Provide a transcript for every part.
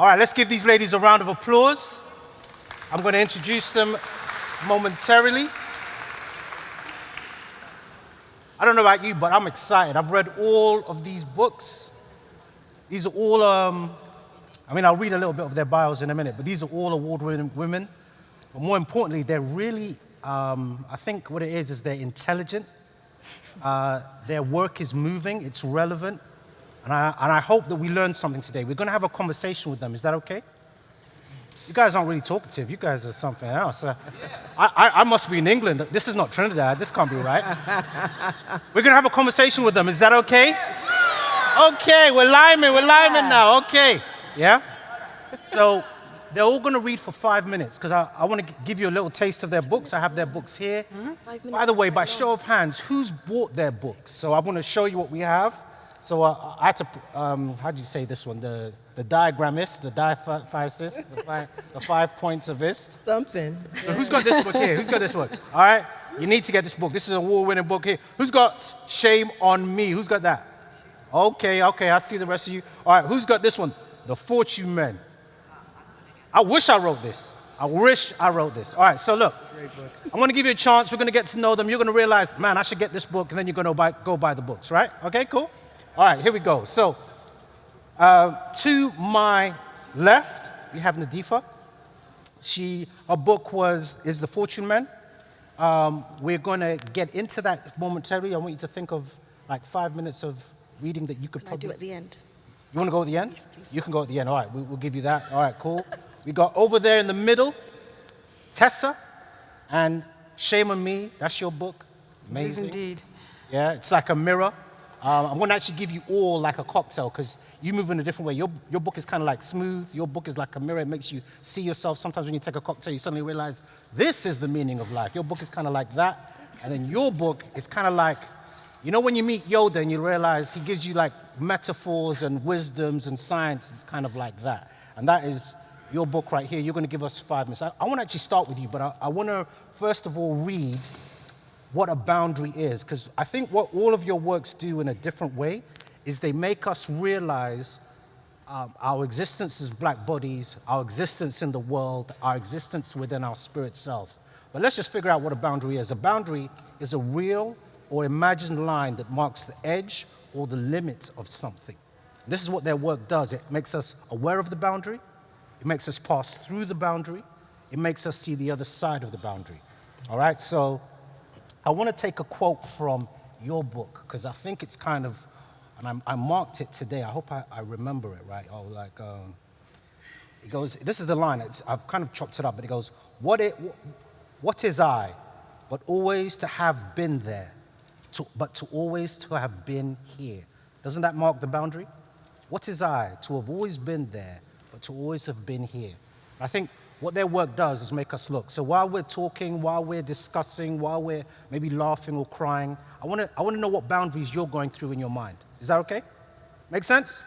All right, let's give these ladies a round of applause. I'm going to introduce them momentarily. I don't know about you, but I'm excited. I've read all of these books. These are all, um, I mean, I'll read a little bit of their bios in a minute, but these are all award-winning women. But more importantly, they're really, um, I think what it is, is they're intelligent. Uh, their work is moving, it's relevant. And I, and I hope that we learn something today. We're going to have a conversation with them. Is that okay? You guys aren't really talkative. You guys are something else. Uh, I, I, I, must be in England. This is not Trinidad. This can't be right. we're going to have a conversation with them. Is that okay? Okay, we're liming. We're liming now. Okay. Yeah? So they're all going to read for five minutes because I, I want to give you a little taste of their books. I have their books here. Mm -hmm. By the way, by show of hands, who's bought their books? So I want to show you what we have. So uh, I had to, um, how do you say this one? The, the diagrammist, the di five the five, the five points of this. Something. So who's got this book here? Who's got this book? All right, you need to get this book. This is a award-winning book here. Who's got Shame on Me? Who's got that? Okay, okay, I see the rest of you. All right, who's got this one? The Fortune Men. I wish I wrote this. I wish I wrote this. All right, so look, I'm going to give you a chance. We're going to get to know them. You're going to realize, man, I should get this book, and then you're going to buy, go buy the books, right? Okay, cool. All right, here we go. So, uh, to my left, we have Nadifa. She, her book was is The Fortune Man. Um, we're going to get into that momentarily. I want you to think of like five minutes of reading that you could probably. I do at the end. You want to go at the end? Yes, please. You can go at the end. All right, we, we'll give you that. All right, cool. We got over there in the middle, Tessa, and Shame on Me. That's your book. Amazing. It is indeed. Yeah, it's like a mirror. Um, I'm going to actually give you all like a cocktail because you move in a different way. Your, your book is kind of like smooth. Your book is like a mirror. It makes you see yourself. Sometimes when you take a cocktail, you suddenly realize this is the meaning of life. Your book is kind of like that. And then your book is kind of like, you know when you meet Yoda and you realize he gives you like metaphors and wisdoms and science, it's kind of like that. And that is your book right here. You're going to give us five minutes. I, I want to actually start with you, but I, I want to first of all read what a boundary is, because I think what all of your works do in a different way is they make us realize um, our existence as black bodies, our existence in the world, our existence within our spirit self. But let's just figure out what a boundary is. A boundary is a real or imagined line that marks the edge or the limit of something. This is what their work does. It makes us aware of the boundary. It makes us pass through the boundary. It makes us see the other side of the boundary. All right, so I want to take a quote from your book because I think it's kind of, and I, I marked it today. I hope I, I, remember it right. Oh, like, um, it goes, this is the line. It's, I've kind of chopped it up, but it goes, what, it, what is I, but always to have been there, to, but to always to have been here. Doesn't that mark the boundary? What is I, to have always been there, but to always have been here? I think what their work does is make us look. So while we're talking, while we're discussing, while we're maybe laughing or crying, I want to I wanna know what boundaries you're going through in your mind. Is that okay? Make sense?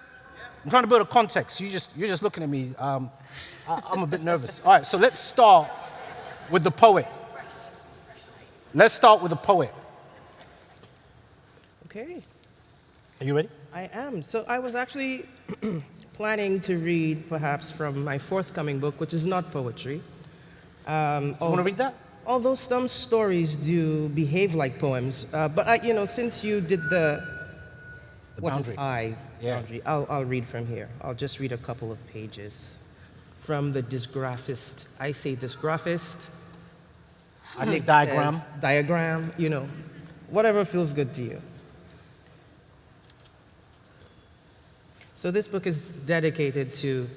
I'm trying to build a context. You just, you're just looking at me. Um, I, I'm a bit nervous. All right, so let's start with the poet. Let's start with the poet. Okay. Are you ready? I am. So I was actually planning to read perhaps from my forthcoming book, which is not poetry. Um, you want to read that? Although some stories do behave like poems, uh, but I, you know, since you did the, the what boundary. is I yeah. boundary, I'll, I'll read from here. I'll just read a couple of pages from the dysgraphist. I say dysgraphist. I say diagram. Diagram, you know, whatever feels good to you. So this book is dedicated to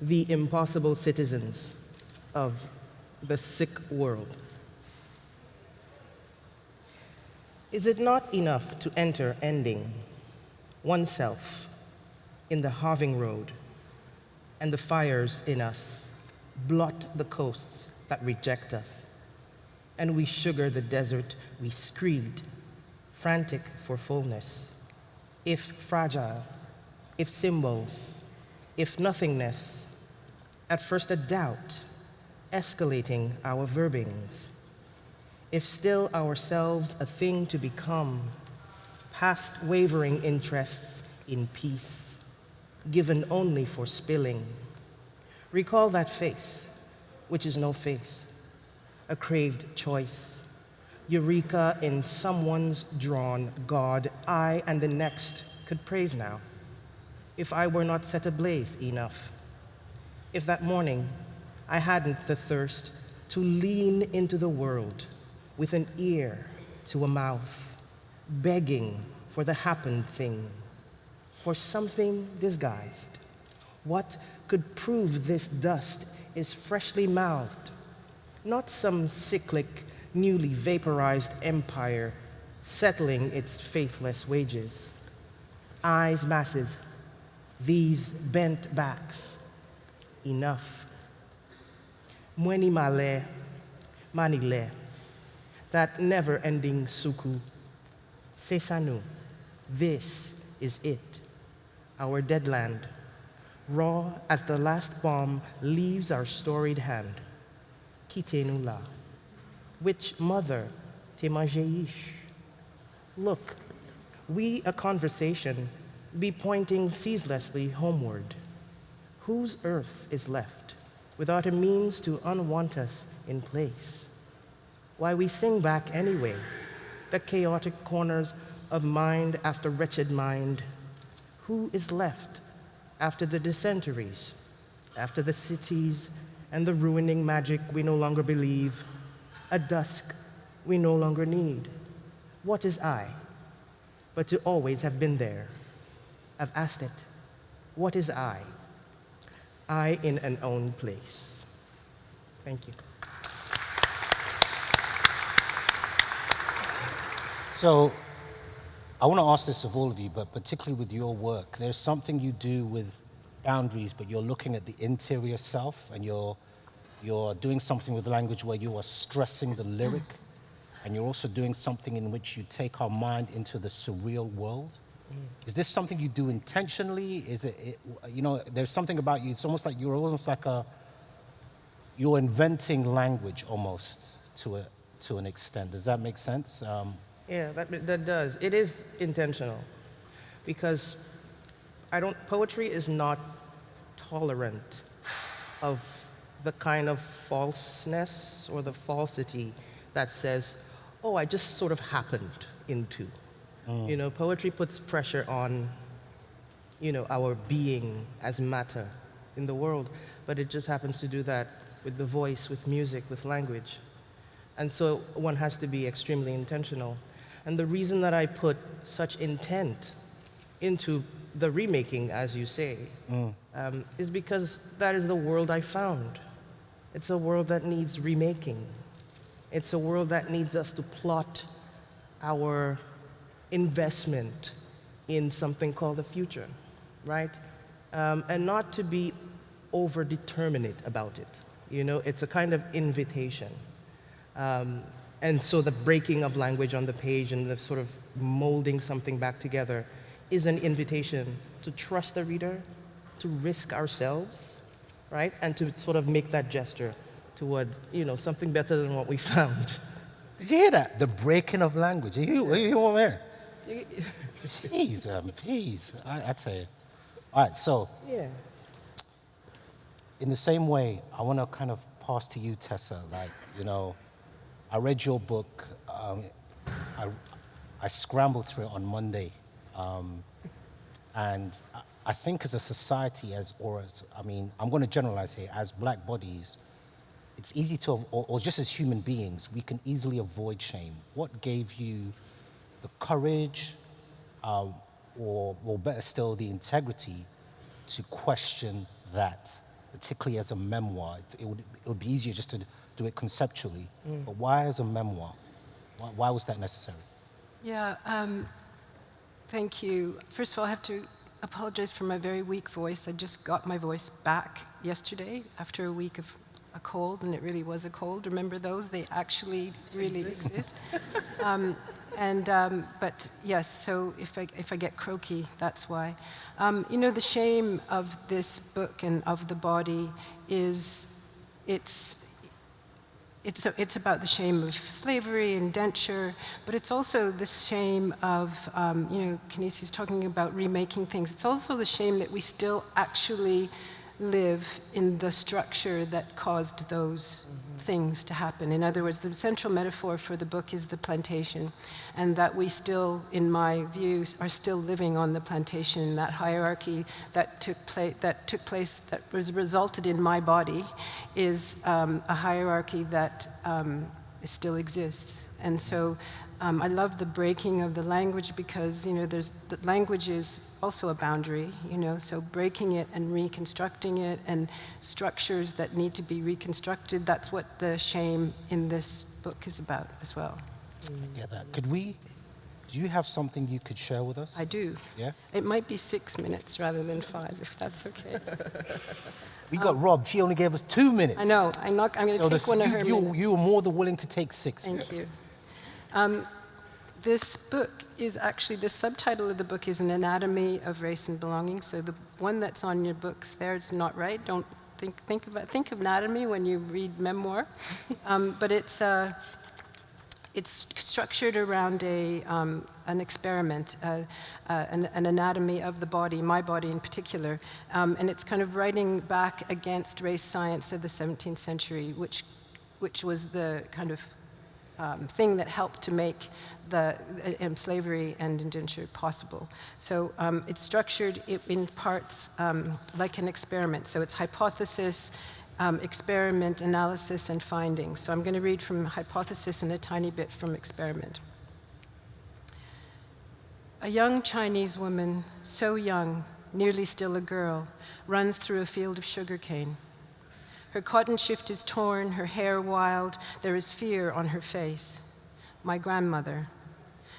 the impossible citizens of the sick world. Is it not enough to enter ending oneself in the halving road and the fires in us blot the coasts that reject us and we sugar the desert we screed, frantic for fullness, if fragile if symbols, if nothingness, at first a doubt, escalating our verbings, if still ourselves a thing to become, past wavering interests in peace, given only for spilling, Recall that face, which is no face, a craved choice. Eureka in someone's drawn God, I and the next could praise now. If I were not set ablaze enough, if that morning I hadn't the thirst to lean into the world with an ear to a mouth, begging for the happened thing, for something disguised. What could prove this dust is freshly mouthed, not some cyclic, newly vaporized empire settling its faithless wages. Eyes masses, these bent backs, enough. Mweni male, manile, that never-ending suku. Sesanu, this is it, our dead land, raw as the last bomb leaves our storied hand. Kitenula, which mother temajeish? Look, we a conversation be pointing ceaselessly homeward. Whose earth is left without a means to unwant us in place? Why we sing back anyway, the chaotic corners of mind after wretched mind. Who is left after the dysenteries, after the cities and the ruining magic we no longer believe, a dusk we no longer need? What is I? But to always have been there. I've asked it, what is I? I in an own place. Thank you. So I want to ask this of all of you, but particularly with your work, there's something you do with boundaries, but you're looking at the interior self and you're, you're doing something with language where you are stressing the lyric and you're also doing something in which you take our mind into the surreal world. Is this something you do intentionally? Is it, it, you know, there's something about you, it's almost like you're almost like a, you're inventing language almost to, a, to an extent. Does that make sense? Um, yeah, that, that does. It is intentional because I don't, poetry is not tolerant of the kind of falseness or the falsity that says, oh, I just sort of happened into. Mm. You know, poetry puts pressure on, you know, our being as matter in the world, but it just happens to do that with the voice, with music, with language. And so one has to be extremely intentional. And the reason that I put such intent into the remaking, as you say, mm. um, is because that is the world I found. It's a world that needs remaking. It's a world that needs us to plot our investment in something called the future, right? Um, and not to be over-determinate about it. You know, it's a kind of invitation. Um, and so the breaking of language on the page and the sort of molding something back together is an invitation to trust the reader, to risk ourselves, right? And to sort of make that gesture toward, you know, something better than what we found. Did you hear that? The breaking of language. You, you, you want there? Jeez, um, please. I, I tell you. All right, so. Yeah. In the same way, I want to kind of pass to you, Tessa. Like, you know, I read your book. Um, I, I scrambled through it on Monday. Um, and I think as a society, as or as, I mean, I'm going to generalize here, as black bodies, it's easy to, or, or just as human beings, we can easily avoid shame. What gave you the courage, uh, or, or better still, the integrity to question that, particularly as a memoir? It, it, would, it would be easier just to do it conceptually, mm. but why as a memoir? Why, why was that necessary? Yeah, um, thank you. First of all, I have to apologize for my very weak voice. I just got my voice back yesterday after a week of a cold, and it really was a cold. Remember those? They actually really exist. Um, and, um, but yes, so if I, if I get croaky, that's why. Um, you know, the shame of this book and of the body is it's, it's, a, it's about the shame of slavery, indenture, but it's also the shame of, um, you know, Canisia's talking about remaking things. It's also the shame that we still actually live in the structure that caused those things to happen. In other words, the central metaphor for the book is the plantation, and that we still, in my views, are still living on the plantation. That hierarchy that took place, that took place, that was resulted in my body, is um, a hierarchy that um, still exists. And so um, I love the breaking of the language because, you know, there's, the language is also a boundary, you know, so breaking it and reconstructing it and structures that need to be reconstructed, that's what the shame in this book is about as well. I get that. Could we, do you have something you could share with us? I do. Yeah? It might be six minutes rather than five, if that's okay. We got robbed. She only gave us two minutes. I know, I'm not, I'm gonna So take the- one of her you, minutes. you were more than willing to take six. Thank you. Um, this book is actually, the subtitle of the book is An Anatomy of Race and Belonging. So the one that's on your books there, it's not right. Don't think, think, about, think of anatomy when you read memoir. um, but it's, uh, it's structured around a, um, an experiment, uh, uh, an, an anatomy of the body, my body in particular. Um, and it's kind of writing back against race science of the 17th century, which, which was the kind of um, thing that helped to make the um, slavery and indenture possible. So um, it's structured in parts um, like an experiment. So it's hypothesis, um, experiment, analysis, and findings. So I'm going to read from hypothesis and a tiny bit from experiment. A young Chinese woman, so young, nearly still a girl, runs through a field of sugarcane. Her cotton shift is torn, her hair wild, there is fear on her face. My grandmother.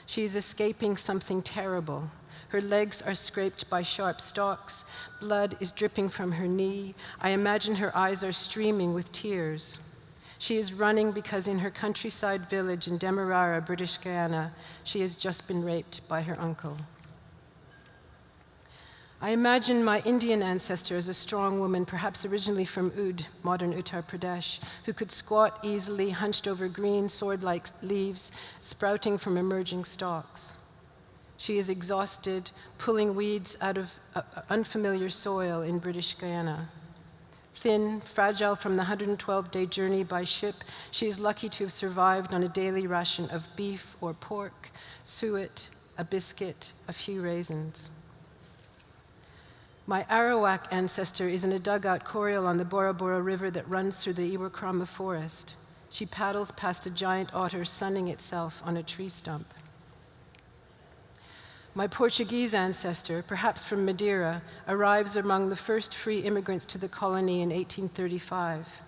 She is escaping something terrible. Her legs are scraped by sharp stalks, blood is dripping from her knee. I imagine her eyes are streaming with tears. She is running because in her countryside village in Demerara, British Guiana, she has just been raped by her uncle. I imagine my Indian ancestor as a strong woman, perhaps originally from Oudh, modern Uttar Pradesh, who could squat easily, hunched over green, sword like leaves sprouting from emerging stalks. She is exhausted, pulling weeds out of uh, unfamiliar soil in British Guiana. Thin, fragile from the 112 day journey by ship, she is lucky to have survived on a daily ration of beef or pork, suet, a biscuit, a few raisins. My Arawak ancestor is in a dugout corial on the Burro Burro River that runs through the Iwokrama forest. She paddles past a giant otter sunning itself on a tree stump. My Portuguese ancestor, perhaps from Madeira, arrives among the first free immigrants to the colony in 1835.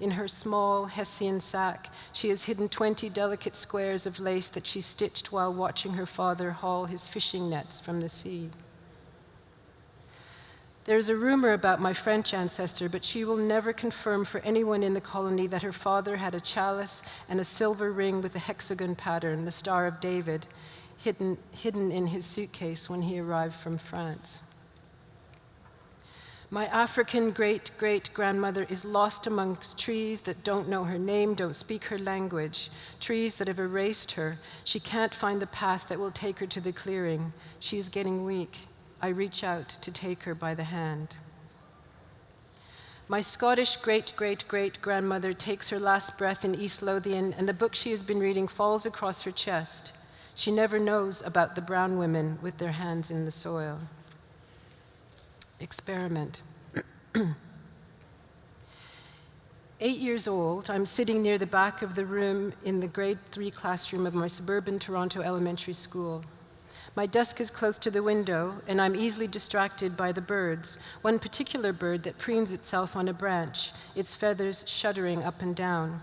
In her small Hessian sack, she has hidden 20 delicate squares of lace that she stitched while watching her father haul his fishing nets from the sea. There is a rumor about my French ancestor, but she will never confirm for anyone in the colony that her father had a chalice and a silver ring with a hexagon pattern, the Star of David, hidden, hidden in his suitcase when he arrived from France. My African great great grandmother is lost amongst trees that don't know her name, don't speak her language, trees that have erased her. She can't find the path that will take her to the clearing. She is getting weak. I reach out to take her by the hand. My Scottish great great great grandmother takes her last breath in East Lothian, and the book she has been reading falls across her chest. She never knows about the brown women with their hands in the soil. Experiment. Eight years old, I'm sitting near the back of the room in the grade three classroom of my suburban Toronto elementary school. My desk is close to the window, and I'm easily distracted by the birds, one particular bird that preens itself on a branch, its feathers shuddering up and down.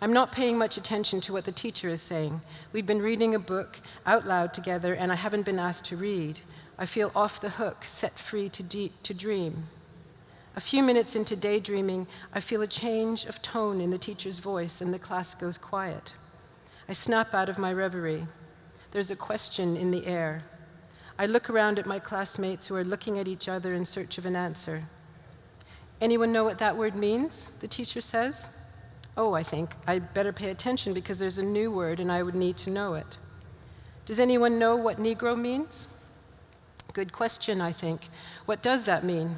I'm not paying much attention to what the teacher is saying. We've been reading a book out loud together, and I haven't been asked to read. I feel off the hook, set free to, to dream. A few minutes into daydreaming, I feel a change of tone in the teacher's voice, and the class goes quiet. I snap out of my reverie. There's a question in the air. I look around at my classmates who are looking at each other in search of an answer. Anyone know what that word means? The teacher says. Oh, I think I'd better pay attention because there's a new word and I would need to know it. Does anyone know what Negro means? Good question, I think. What does that mean?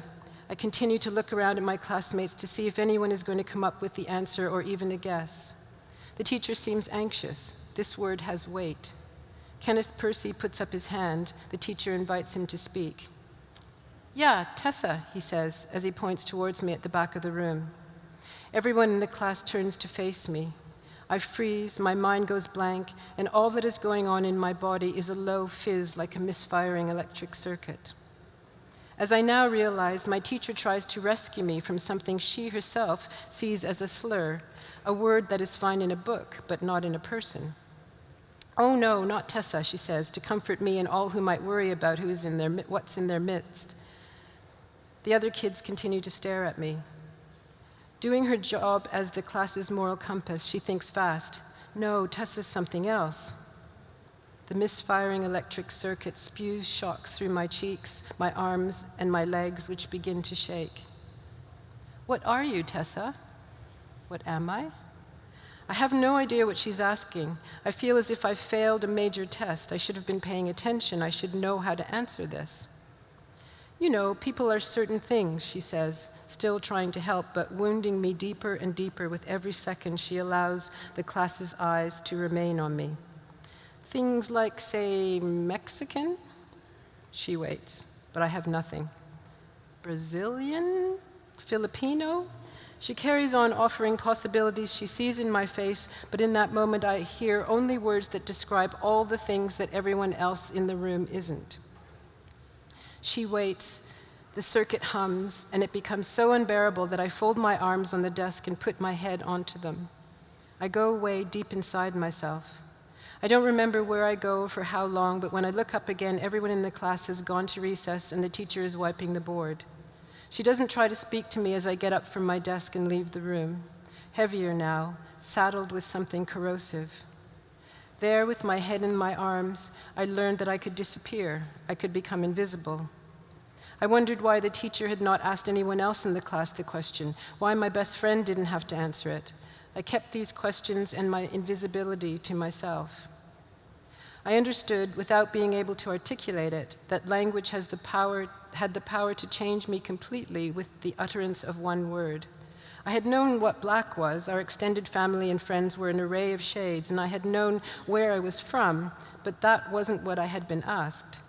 I continue to look around at my classmates to see if anyone is going to come up with the answer or even a guess. The teacher seems anxious. This word has weight. Kenneth Percy puts up his hand. The teacher invites him to speak. Yeah, Tessa, he says as he points towards me at the back of the room. Everyone in the class turns to face me. I freeze, my mind goes blank, and all that is going on in my body is a low fizz like a misfiring electric circuit. As I now realize, my teacher tries to rescue me from something she herself sees as a slur, a word that is fine in a book, but not in a person. Oh no, not Tessa, she says, to comfort me and all who might worry about who is in their, what's in their midst. The other kids continue to stare at me. Doing her job as the class's moral compass, she thinks fast. No, Tessa's something else. The misfiring electric circuit spews shock through my cheeks, my arms, and my legs, which begin to shake. What are you, Tessa? What am I? I have no idea what she's asking. I feel as if I failed a major test. I should have been paying attention. I should know how to answer this. You know, people are certain things, she says, still trying to help, but wounding me deeper and deeper with every second she allows the class's eyes to remain on me. Things like, say, Mexican? She waits, but I have nothing. Brazilian? Filipino? She carries on offering possibilities she sees in my face, but in that moment I hear only words that describe all the things that everyone else in the room isn't. She waits, the circuit hums, and it becomes so unbearable that I fold my arms on the desk and put my head onto them. I go away deep inside myself. I don't remember where I go for how long, but when I look up again, everyone in the class has gone to recess and the teacher is wiping the board. She doesn't try to speak to me as I get up from my desk and leave the room, heavier now, saddled with something corrosive. There, with my head in my arms, I learned that I could disappear, I could become invisible. I wondered why the teacher had not asked anyone else in the class the question, why my best friend didn't have to answer it. I kept these questions and my invisibility to myself. I understood, without being able to articulate it, that language has the power, had the power to change me completely with the utterance of one word. I had known what black was, our extended family and friends were an array of shades, and I had known where I was from, but that wasn't what I had been asked.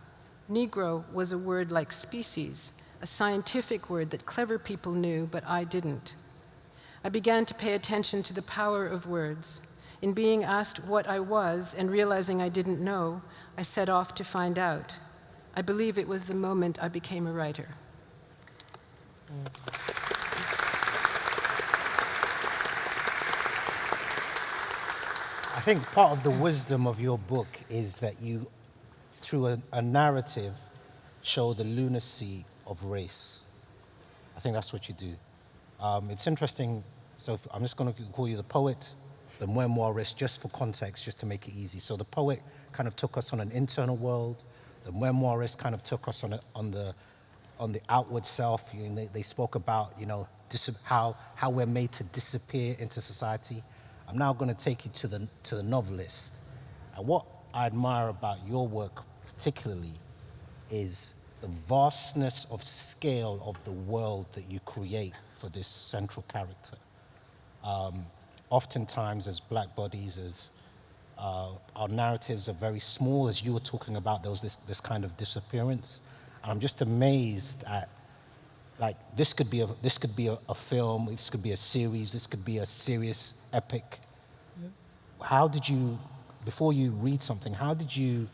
Negro was a word like species, a scientific word that clever people knew, but I didn't. I began to pay attention to the power of words. In being asked what I was and realizing I didn't know, I set off to find out. I believe it was the moment I became a writer. I think part of the wisdom of your book is that you, through a, a narrative, show the lunacy of race. I think that's what you do. Um, it's interesting. So if, I'm just going to call you the poet, the memoirist, just for context, just to make it easy. So the poet kind of took us on an internal world. The memoirist kind of took us on, a, on the on the outward self. You know, they, they spoke about you know how how we're made to disappear into society. I'm now going to take you to the to the novelist. And what I admire about your work particularly is the vastness of scale of the world that you create for this central character. Um, oftentimes, as black bodies, as uh, our narratives are very small, as you were talking about, there was this, this kind of disappearance. And I'm just amazed at, like, this could be a, this could be a, a film, this could be a series, this could be a serious epic. Mm. How did you, before you read something, how did you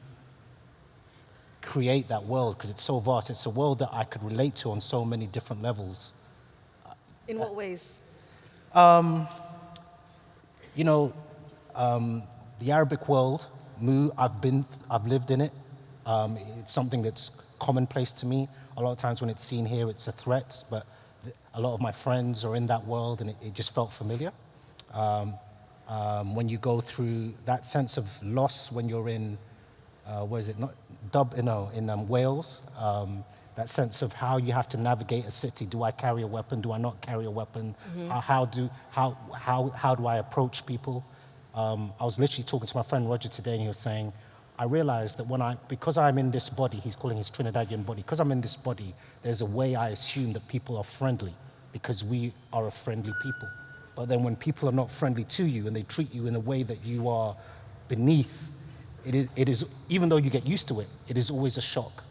create that world? Because it's so vast. It's a world that I could relate to on so many different levels. In what ways? Um, you know, um, the Arabic world, Mu, I've been, I've lived in it. Um, it's something that's commonplace to me. A lot of times when it's seen here, it's a threat, but a lot of my friends are in that world and it, it just felt familiar. Um, um, when you go through that sense of loss when you're in, uh, where is it, not, Dub, you know, in um, Wales, um, that sense of how you have to navigate a city. Do I carry a weapon? Do I not carry a weapon? Mm -hmm. how, do, how, how, how do I approach people? Um, I was literally talking to my friend Roger today, and he was saying, I realized that when I, because I'm in this body, he's calling his Trinidadian body, because I'm in this body, there's a way I assume that people are friendly because we are a friendly people. But then when people are not friendly to you and they treat you in a way that you are beneath, it is, it is even though you get used to it, it is always a shock.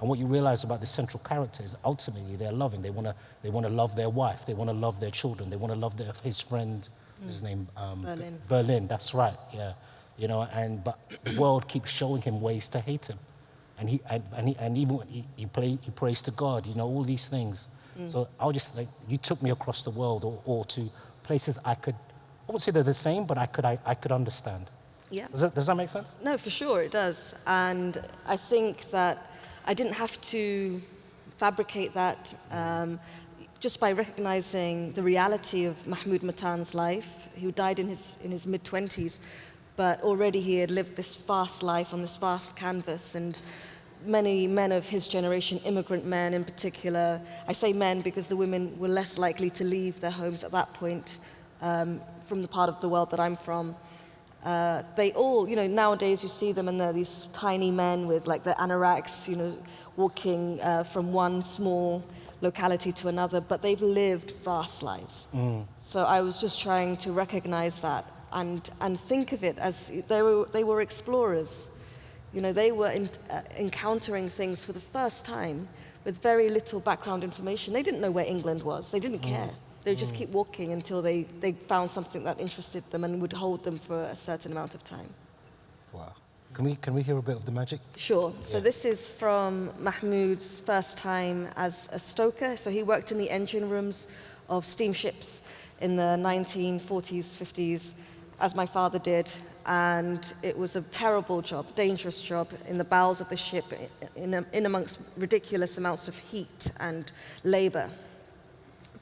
And what you realize about the central character is ultimately they're loving. They want to they wanna love their wife. They want to love their children. They want to love their, his friend. His name? Um, Berlin. Berlin, that's right, yeah. You know, and, but the world keeps showing him ways to hate him. And, he, and, and, he, and even he, he, play, he prays to God, you know, all these things. Mm. So I'll just like, you took me across the world or, or to places I could, I won't say they're the same, but I could, I, I could understand. Yeah. Does that, does that make sense? No, for sure it does. And I think that I didn't have to fabricate that um, just by recognizing the reality of Mahmood Mattan's life. who died in his, in his mid-20s, but already he had lived this fast life on this vast canvas and many men of his generation, immigrant men in particular, I say men because the women were less likely to leave their homes at that point um, from the part of the world that I'm from. Uh, they all, you know, nowadays you see them and they're these tiny men with like the anoraks, you know, walking uh, from one small locality to another, but they've lived vast lives. Mm. So I was just trying to recognize that and, and think of it as they were, they were explorers. You know, they were in, uh, encountering things for the first time with very little background information. They didn't know where England was. They didn't mm. care. They would just mm. keep walking until they, they found something that interested them and would hold them for a certain amount of time. Wow. Can we, can we hear a bit of the magic? Sure. So yeah. this is from Mahmood's first time as a stoker. So he worked in the engine rooms of steamships in the 1940s, 50s, as my father did. And it was a terrible job, dangerous job, in the bowels of the ship, in, in amongst ridiculous amounts of heat and labor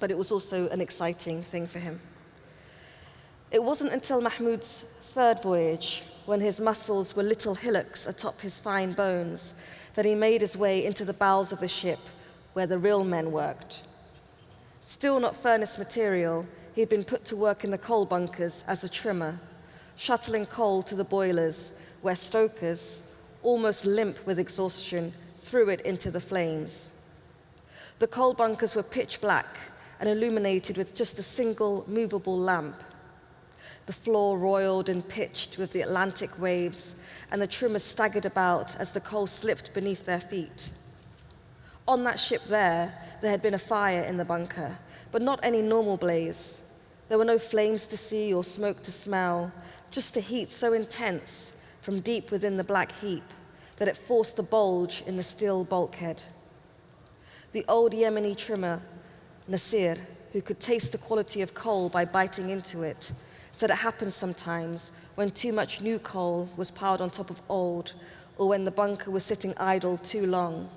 but it was also an exciting thing for him. It wasn't until Mahmood's third voyage, when his muscles were little hillocks atop his fine bones, that he made his way into the bowels of the ship where the real men worked. Still not furnace material, he had been put to work in the coal bunkers as a trimmer, shuttling coal to the boilers where stokers, almost limp with exhaustion, threw it into the flames. The coal bunkers were pitch black, and illuminated with just a single movable lamp. The floor roiled and pitched with the Atlantic waves, and the trimmers staggered about as the coal slipped beneath their feet. On that ship there, there had been a fire in the bunker, but not any normal blaze. There were no flames to see or smoke to smell, just a heat so intense from deep within the black heap that it forced a bulge in the steel bulkhead. The old Yemeni trimmer Nasir, who could taste the quality of coal by biting into it, said it happened sometimes when too much new coal was piled on top of old or when the bunker was sitting idle too long.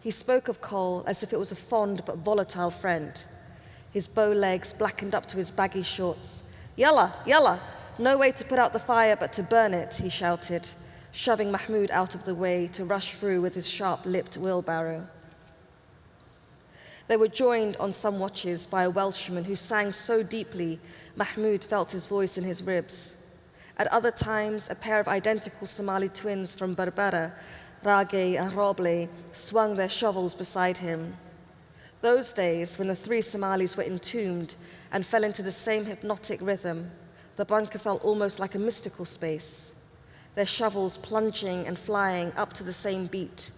He spoke of coal as if it was a fond but volatile friend. His bow legs blackened up to his baggy shorts. Yalla, yalla, no way to put out the fire but to burn it, he shouted, shoving Mahmood out of the way to rush through with his sharp-lipped wheelbarrow. They were joined on some watches by a Welshman who sang so deeply, Mahmood felt his voice in his ribs. At other times, a pair of identical Somali twins from Berbera, Rage and Roble, swung their shovels beside him. Those days, when the three Somalis were entombed and fell into the same hypnotic rhythm, the bunker felt almost like a mystical space, their shovels plunging and flying up to the same beat,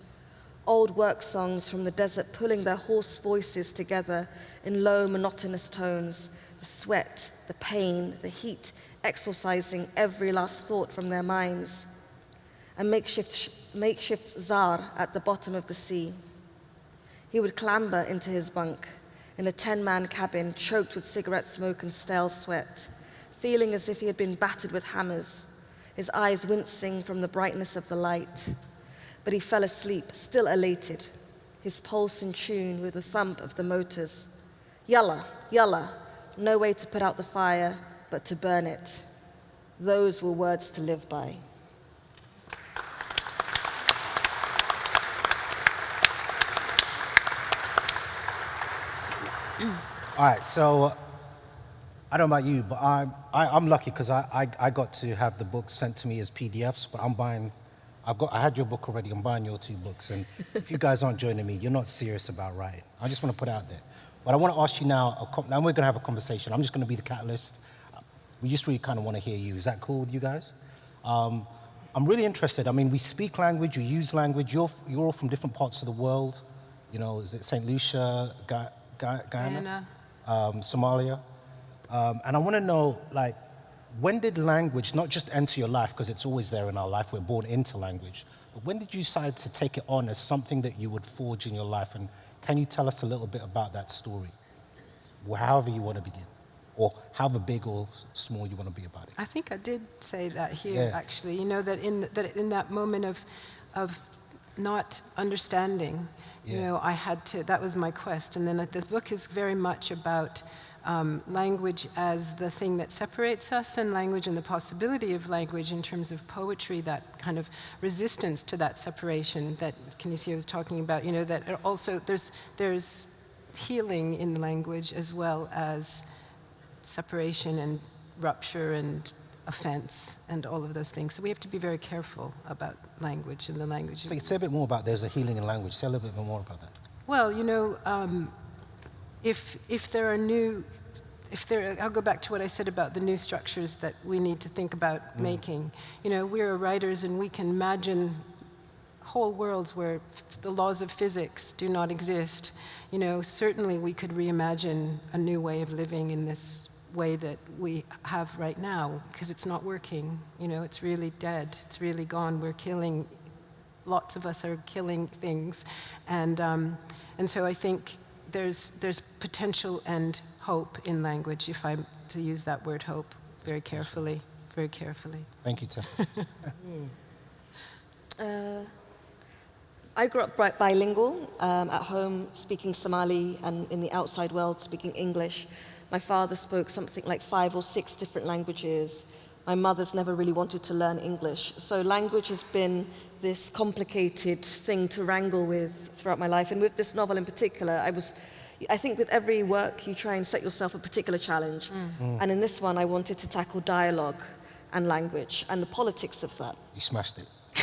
old work songs from the desert pulling their hoarse voices together in low, monotonous tones, the sweat, the pain, the heat, exorcising every last thought from their minds. A makeshift, makeshift zar at the bottom of the sea. He would clamber into his bunk in a 10-man cabin choked with cigarette smoke and stale sweat, feeling as if he had been battered with hammers, his eyes wincing from the brightness of the light, but he fell asleep, still elated, his pulse in tune with the thump of the motors. Yalla, yalla, no way to put out the fire, but to burn it. Those were words to live by. All right, so I don't know about you, but I'm, I, am i am lucky because I, I, I got to have the books sent to me as PDFs, but I'm buying I've got, I had your book already. I'm buying your two books. And if you guys aren't joining me, you're not serious about writing. I just want to put it out there. But I want to ask you now, now we're going to have a conversation. I'm just going to be the catalyst. We just really kind of want to hear you. Is that cool with you guys? Um, I'm really interested. I mean, we speak language, we use language. You're, you're all from different parts of the world. You know, is it St. Lucia, Ga- Ga- Guyana, um, Somalia? Um, and I want to know, like, when did language not just enter your life, because it's always there in our life, we're born into language, but when did you decide to take it on as something that you would forge in your life? And can you tell us a little bit about that story? However you want to begin, or however big or small you want to be about it. I think I did say that here, Yeah. actually. You know, that in, that in that moment of, of not understanding, you know, I had to, that was my quest. And then the book is very much about um, language as the thing that separates us and language and the possibility of language in terms of poetry, that kind of resistance to that separation that Canisia was talking about, you know, that also there's, there's healing in language as well as separation and rupture and offense and all of those things. So we have to be very careful about language and the language. So say a bit more about there's a healing in language. Say a little bit more about that. Well, you know, um, if, if there are new, if there, I'll go back to what I said about the new structures that we need to think about making. You know, we're writers and we can imagine whole worlds where f- the laws of physics do not exist. You know, certainly we could reimagine a new way of living in this way that we have right now because it's not working. You know, it's really dead. It's really gone. We're killing lots of us are killing things. And, um, and so I think there's, there's potential and hope in language, if I'm to use that word hope very carefully, very carefully. Thank you, Tess. Uh, I grew up bilingual, um, at home speaking Somali and in the outside world speaking English. My father spoke something like five or six different languages. My mother's never really wanted to learn English. So language has been this complicated thing to wrangle with throughout my life. And with this novel in particular, I was I think with every work you try and set yourself a particular challenge. And in this one I wanted to tackle dialogue and language and the politics of that. You smashed it.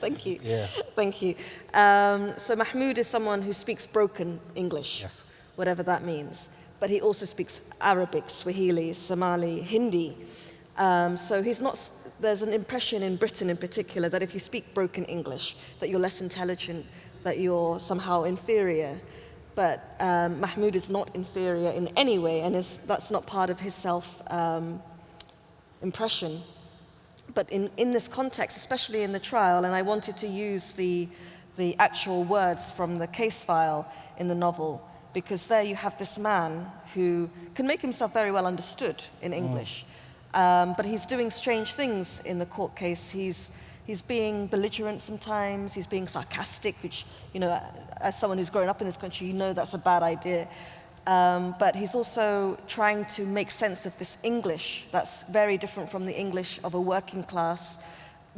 Thank you. Yeah. Thank you. Um, so Mahmood is someone who speaks broken English, Yes. whatever that means. But he also speaks Arabic, Swahili, Somali, Hindi. Um, so he's not. There's an impression in Britain, in particular, that if you speak broken English, that you're less intelligent, that you're somehow inferior. But um, Mahmood is not inferior in any way, and is, that's not part of his self um, impression but in, in this context, especially in the trial, and I wanted to use the, the actual words from the case file in the novel, because there you have this man who can make himself very well understood in English, um, but he's doing strange things in the court case. He's, he's being belligerent sometimes, he's being sarcastic, which, you know, as someone who's grown up in this country, you know that's a bad idea. Um, but he's also trying to make sense of this English that's very different from the English of a working class,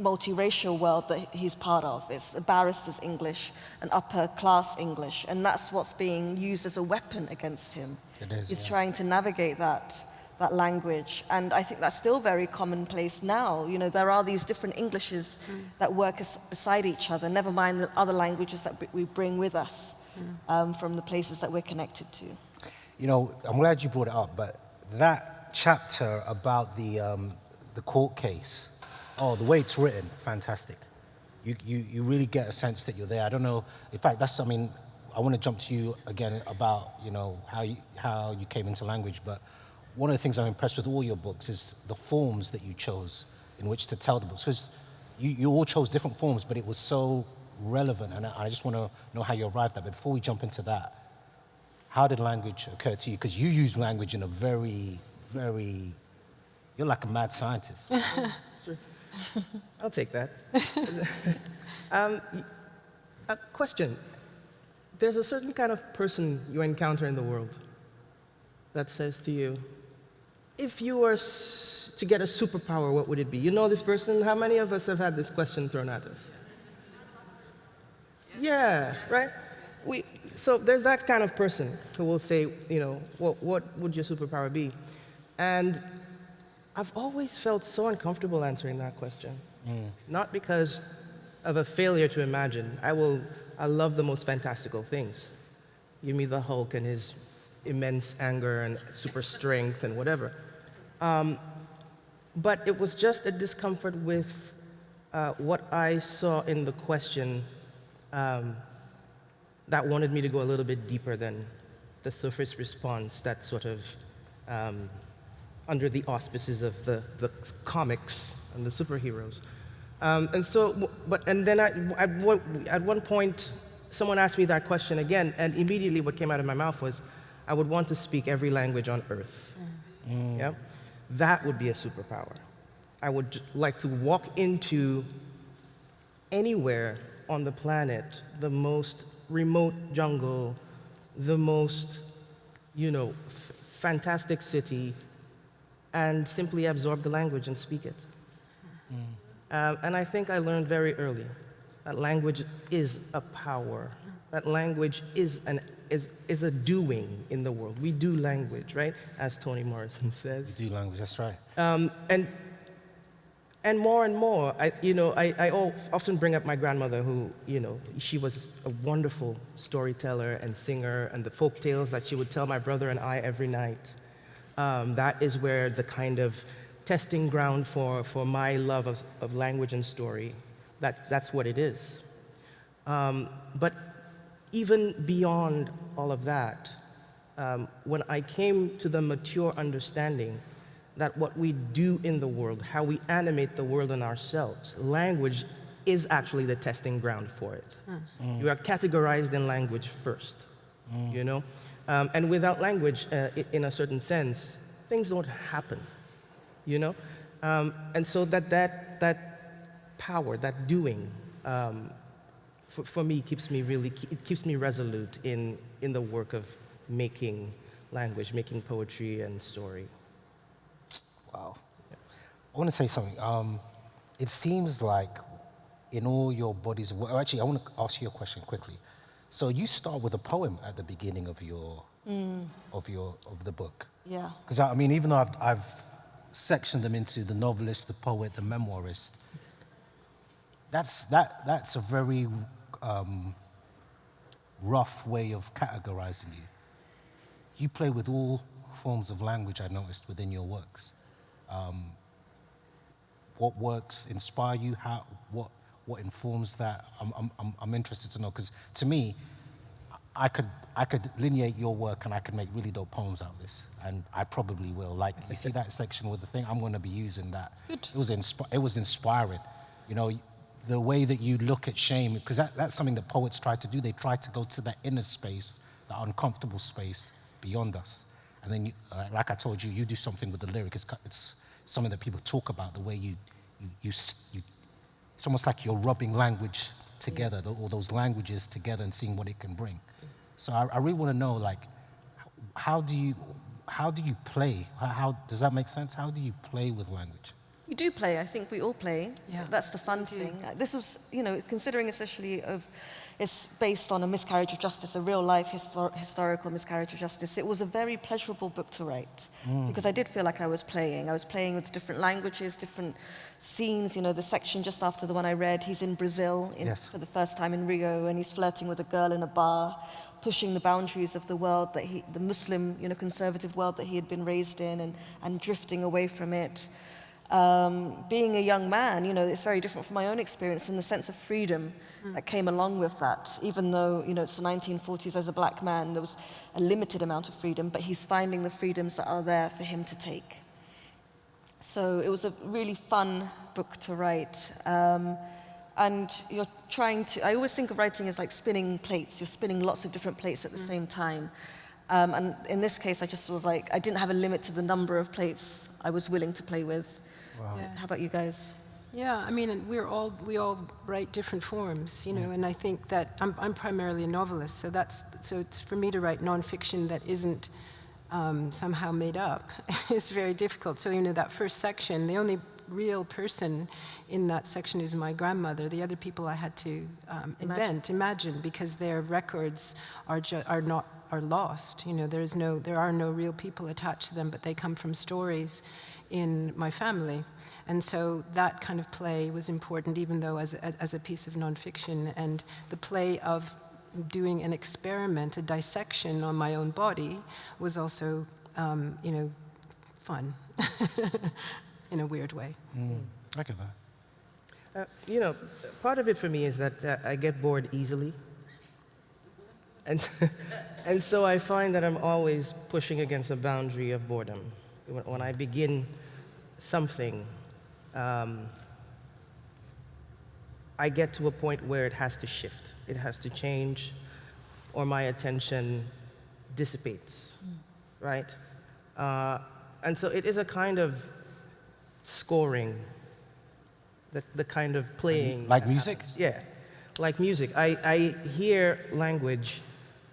multiracial world that he's part of. It's a barrister's English, an upper class English, and that's what's being used as a weapon against him. It is, He's yeah. trying to navigate that, that language, and I think that's still very commonplace now. You know, there are these different Englishes that work as, beside each other, never mind the other languages that we bring with us um, from the places that we're connected to. You know, I'm glad you brought it up, but that chapter about the, um, the court case, oh, the way it's written, fantastic. You, you, you really get a sense that you're there. I don't know, in fact, that's, I mean, I want to jump to you again about, you know, how you, how you came into language, but one of the things I'm impressed with all your books is the forms that you chose in which to tell the books. Because you, you all chose different forms, but it was so relevant, and I, I just want to know how you arrived at it. But before we jump into that, how did language occur to you? Because you use language in a very, very, you're like a mad scientist. It's true. I'll take that. um, y- a question. There's a certain kind of person you encounter in the world that says to you, if you were to get a superpower, what would it be? You know this person? How many of us have had this question thrown at us? Yeah, right? We, so there's that kind of person who will say, you know, what, what would your superpower be? And I've always felt so uncomfortable answering that question. Mm. Not because of a failure to imagine. I will, I love the most fantastical things. Give me the Hulk and his immense anger and super strength and whatever. Um, but it was just a discomfort with uh, what I saw in the question um, that wanted me to go a little bit deeper than the surface response that sort of um, under the auspices of the, the comics and the superheroes. Um, and so, but, and then I, at, one, at one point, someone asked me that question again, and immediately what came out of my mouth was, I would want to speak every language on earth. Mm. Yeah? That would be a superpower. I would like to walk into anywhere on the planet, the most remote jungle, the most, you know, fantastic city, and simply absorb the language and speak it. Mm. Um, and I think I learned very early that language is a power. That language is, an, is, is a doing in the world. We do language, right? As Toni Morrison says. We do language, that's right. Um, and, and more and more, I, you know, I, I often bring up my grandmother who, you know, she was a wonderful storyteller and singer and the folk tales that she would tell my brother and I every night. Um, that is where the kind of testing ground for, for my love of, of language and story. That, that's what it is. Um, but even beyond all of that, um, when I came to the mature understanding that what we do in the world, how we animate the world and ourselves, language is actually the testing ground for it. Mm. You are categorized in language first, mm. you know? Um, and without language, uh, in a certain sense, things don't happen, you know? Um, and so that, that, that power, that doing, um, for, for me keeps me really, it keeps me resolute in, in the work of making language, making poetry and story. Wow. Yeah. I want to say something. Um, it seems like in all your bodies of work, actually, I want to ask you a question quickly. So you start with a poem at the beginning of your, mm. of your, of the book. Yeah. Because I mean, even though I've, I've sectioned them into the novelist, the poet, the memoirist, that's, that, that's a very um, rough way of categorizing you. You play with all forms of language, I noticed, within your works. Um, what works inspire you? How, what, what informs that? I'm, I'm, I'm interested to know, because to me, I could, I could lineate your work and I could make really dope poems out of this, and I probably will. Like, you see that section with the thing? I'm going to be using that. Good. It was, inspi- it was inspiring. You know, the way that you look at shame, because that, that's something that poets try to do. They try to go to that inner space, that uncomfortable space beyond us. And then, you, uh, like I told you, you do something with the lyric. It's, it's something that people talk about, the way you, you, you, you it's almost like you're rubbing language together, all those languages together and seeing what it can bring. So I, I really want to know, like, how do you, how do you play? How, how, does that make sense? How do you play with language? We do play. I think we all play. Yeah. That's the fun thing. This was, you know, considering essentially of, it's based on a miscarriage of justice, a real life histor historical miscarriage of justice. It was a very pleasurable book to write mm. because I did feel like I was playing. I was playing with different languages, different scenes. You know, the section just after the one I read, he's in Brazil in, yes. for the first time in Rio, and he's flirting with a girl in a bar pushing the boundaries of the world that he, the Muslim, you know, conservative world that he had been raised in and, and drifting away from it. Um, being a young man, you know, it's very different from my own experience in the sense of freedom mm. that came along with that. Even though, you know, it's the 1940s as a black man, there was a limited amount of freedom, but he's finding the freedoms that are there for him to take. So it was a really fun book to write. Um, and you're trying to, I always think of writing as like spinning plates. You're spinning lots of different plates at the mm. same time. Um, and in this case, I just was like, I didn't have a limit to the number of plates I was willing to play with. Wow. Yeah. How about you guys? Yeah, I mean, we're all we all write different forms, you know, and I think that I'm, I'm primarily a novelist, so that's so for me to write nonfiction that isn't um, somehow made up is very difficult. So you know, that first section, the only real person in that section is my grandmother. The other people I had to um, invent, imagine. imagine, because their records are, are not are lost. You know, there's no, there are no real people attached to them, but they come from stories in my family. And so that kind of play was important, even though as a, as a piece of nonfiction. And the play of doing an experiment, a dissection on my own body, was also, um, you know, fun in a weird way. Mm. I get that. Uh, you know, part of it for me is that uh, I get bored easily. And, and so I find that I'm always pushing against a boundary of boredom. When, when I begin something, um, I get to a point where it has to shift, it has to change, or my attention dissipates, mm. right? Uh, and so it is a kind of scoring, the, the kind of playing. Like music? Happens. Yeah, like music. I, I hear language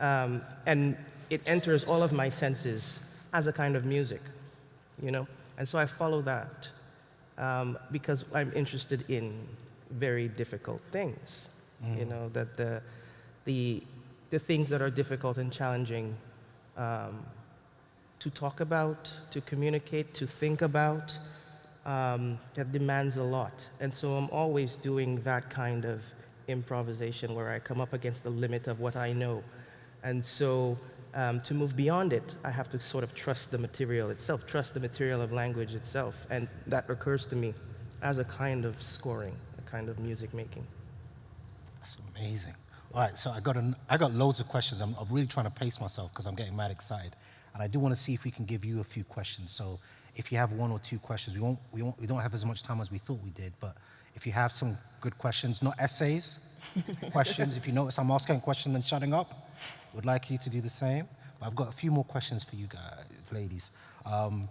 um, and it enters all of my senses as a kind of music, you know? And so I follow that um, because I'm interested in very difficult things, mm. you know, that the, the, the things that are difficult and challenging um, to talk about, to communicate, to think about, um, that demands a lot. And so I'm always doing that kind of improvisation where I come up against the limit of what I know. And so um, to move beyond it, I have to sort of trust the material itself, trust the material of language itself. And that occurs to me as a kind of scoring, a kind of music making. That's amazing. All right, so I got, an, I got loads of questions. I'm, I'm really trying to pace myself because I'm getting mad excited. And I do want to see if we can give you a few questions. So if you have one or two questions, we, won't, we, won't, we don't have as much time as we thought we did, but if you have some good questions, not essays, questions, if you notice I'm asking questions and shutting up, would like you to do the same. But I've got a few more questions for you guys, ladies. Um,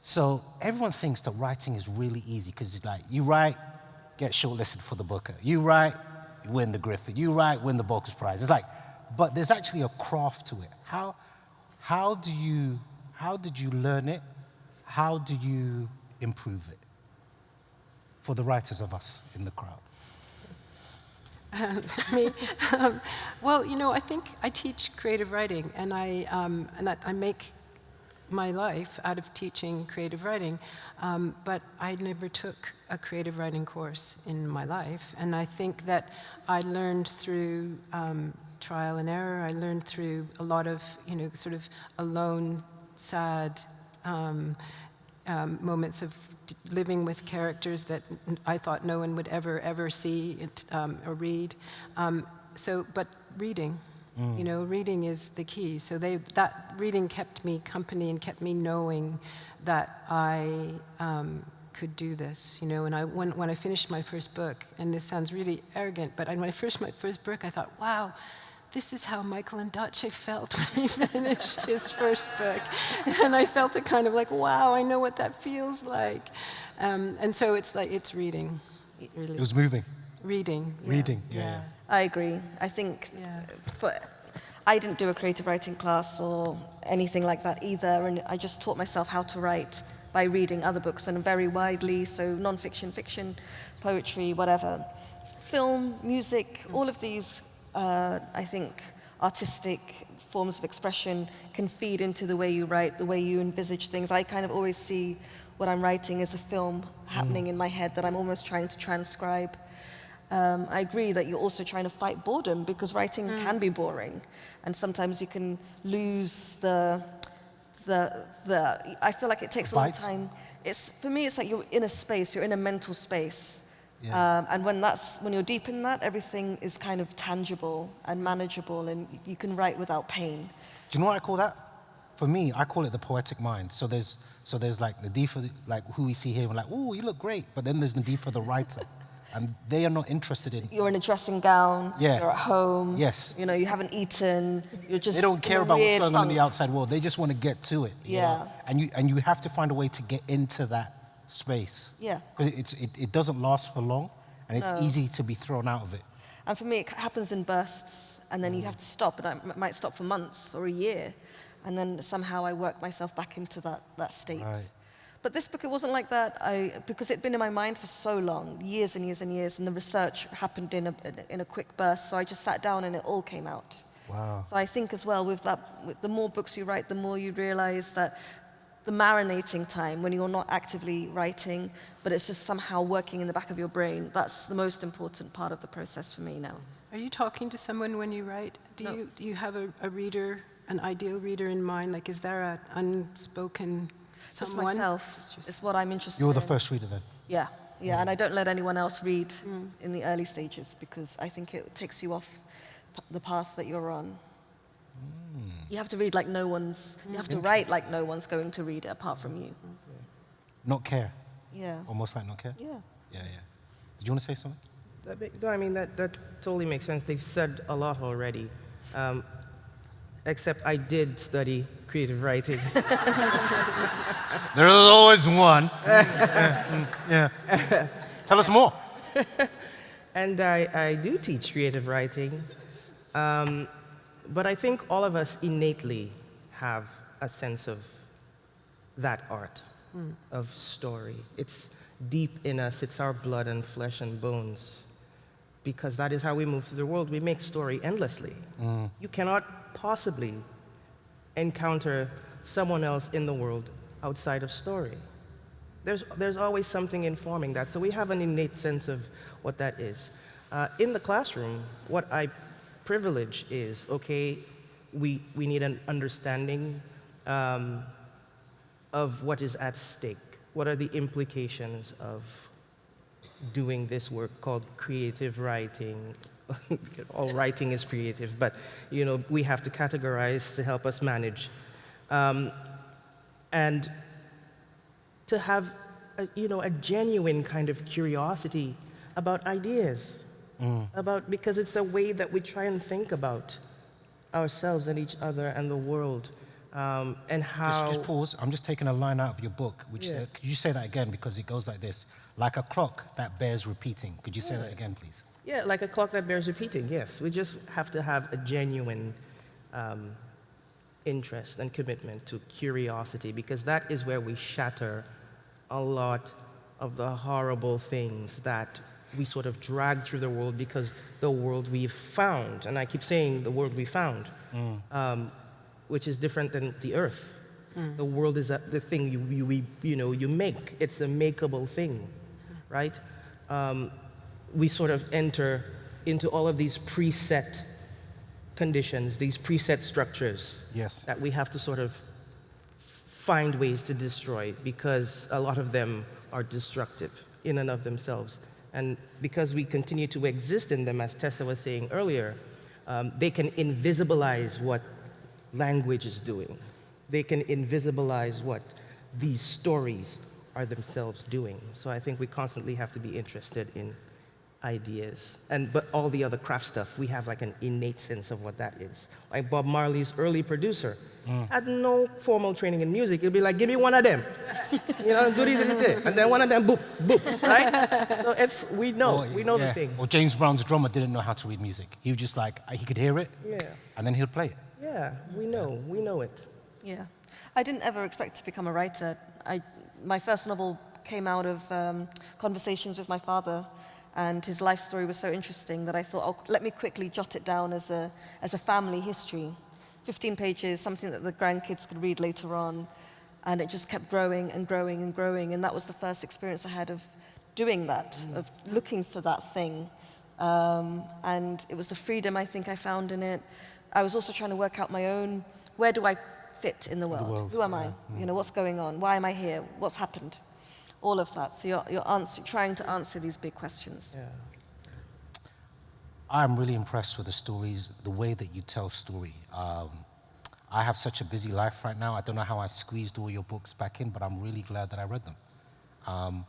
so everyone thinks that writing is really easy because it's like you write, get shortlisted for the Booker. You write, you win the Griffin. You write, win the Booker Prize. It's like, but there's actually a craft to it. How, how do you, how did you learn it? How do you improve it? For the writers of us in the crowd. Um, me. Um, well, you know, I think I teach creative writing, and I um, and I make my life out of teaching creative writing. Um, but I never took a creative writing course in my life, and I think that I learned through um, trial and error. I learned through a lot of, you know, sort of alone, sad. Um, moments of living with characters that I thought no one would ever, ever see it, um, or read. Um, so, but reading, mm. you know, reading is the key. So they, that reading kept me company and kept me knowing that I um, could do this, you know. And I, when, when I finished my first book, and this sounds really arrogant, but when I finished my first book, I thought, wow, this is how Michael Ondaatje felt when he finished his first book. And I felt it kind of like, wow, I know what that feels like. Um, and so it's like, it's reading. Really. It was moving. Reading. Yeah. Reading, yeah. yeah. I agree. I think yeah. for, I didn't do a creative writing class or anything like that either, and I just taught myself how to write by reading other books and very widely, so non-fiction, fiction, poetry, whatever. Film, music, all of these uh, I think artistic forms of expression can feed into the way you write, the way you envisage things. I kind of always see what I'm writing as a film happening mm. in my head that I'm almost trying to transcribe. Um, I agree that you're also trying to fight boredom because writing mm. can be boring. And sometimes you can lose the, the, the, I feel like it takes a long time. It's, for me, it's like you're in a space, you're in a mental space yeah. Um, and when, that's, when you're deep in that, everything is kind of tangible and manageable, and you can write without pain. Do you know what I call that? For me, I call it the poetic mind. So there's, so there's like the D for the, like who we see here, we're like, oh, you look great. But then there's the D for the writer. and they are not interested in. You're in a dressing gown. Yeah. You're at home. Yes. You know, you haven't eaten. You're just. They don't care about what's going funk. on in the outside world. They just want to get to it. Yeah. And you and you have to find a way to get into that space. Yeah. Because it's, it, it doesn't last for long, and it's no. easy to be thrown out of it. And for me, it happens in bursts, and then mm. you have to stop, and I might stop for months or a year, and then somehow I work myself back into that, that state. Right. But this book, it wasn't like that, I, because it'd been in my mind for so long, years and years and years, and the research happened in a, in a quick burst, so I just sat down and it all came out. Wow. So I think as well, with that, with the more books you write, the more you realize that the marinating time when you're not actively writing, but it's just somehow working in the back of your brain. That's the most important part of the process for me now. Are you talking to someone when you write? Do No. you, do you have a, a reader, an ideal reader in mind? Like, is there an unspoken Just someone? myself. It's just- It's what I'm interested You're the in. first reader then. Yeah, yeah, and I don't let anyone else read mm. in the early stages because I think it takes you off the path that you're on. You have to read like no one's, you have to write like no one's going to read it apart from you. Not care. Yeah, Almost like not care. yeah. Yeah, yeah. Did you want to say something? That No, I mean, that, that totally makes sense. They've said a lot already. Um, except I did study creative writing. There is always one. yeah. Tell us more. and I, I do teach creative writing. Um, but I think all of us innately have a sense of that art, of story. It's deep in us, it's our blood and flesh and bones. Because that is how we move through the world. We make story endlessly. You cannot possibly encounter someone else in the world outside of story. There's, there's always something informing that. So we have an innate sense of what that is. Uh, in the classroom, what I privilege is okay, we, we need an understanding um, of what is at stake. What are the implications of doing this work called creative writing? All writing is creative, but you know we have to categorize to help us manage. Um, and to have a, you know, a genuine kind of curiosity about ideas, about, because it's a way that we try and think about ourselves and each other and the world, um, and how. just pause. I'm just taking a line out of your book, which Yeah. uh, could you say that again because it goes like this: like a clock that bears repeating. Could you say that again, please? Yeah, like a clock that bears repeating, yes. We just have to have a genuine um, interest and commitment to curiosity because that is where we shatter a lot of the horrible things that we sort of drag through the world because the world we've found, and I keep saying the world we found, um, which is different than the earth. The world is a, the thing you, you, we- you, know, you make. It's a makeable thing, right? Um, we sort of enter into all of these preset conditions, these preset structures Yes. that we have to sort of find ways to destroy because a lot of them are destructive in and of themselves. And because we continue to exist in them, as Tessa was saying earlier, um, they can invisibilize what language is doing. They can invisibilize what these stories are themselves doing. So I think we constantly have to be interested in ideas. And but all the other craft stuff, we have like an innate sense of what that is. Like Bob Marley's early producer had no formal training in music. He'd be like, give me one of them. you know, do this, do this, and then one of them, boop, boop, right? so it's we know, Or- we know yeah. the thing. Or James Brown's drummer didn't know how to read music. He was just like he could hear it, Yeah, and then he'd play it. yeah, we know, we know it. Yeah. I didn't ever expect to become a writer. I, my first novel came out of um, conversations with my father, and his life story was so interesting that I thought, oh, let me quickly jot it down as a, as a family history. 15 pages, something that the grandkids could read later on. And it just kept growing and growing and growing. And that was the first experience I had of doing that, of looking for that thing. Um, and it was the freedom I think I found in it. I was also trying to work out my own, where do I fit in the world? world, Who am I? You know, what's going on? Why am I here? What's happened? All of that. So you're, you're answer, trying to answer these big questions. Yeah. I'm really impressed with the stories, the way that you tell story. Um, I have such a busy life right now. I don't know how I squeezed all your books back in, but I'm really glad that I read them. Um,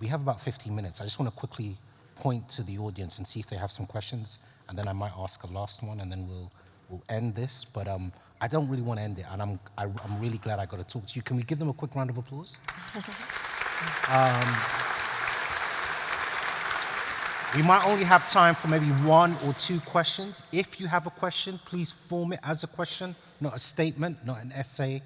we have about 15 minutes. I just want to quickly point to the audience and see if they have some questions, and then I might ask a last one, and then we'll we'll end this. But um, I don't really want to end it, and I'm I, I'm really glad I got to talk to you. Can we give them a quick round of applause? We might only have time for maybe one or two questions. If you have a question, please form it as a question, not a statement, not an essay,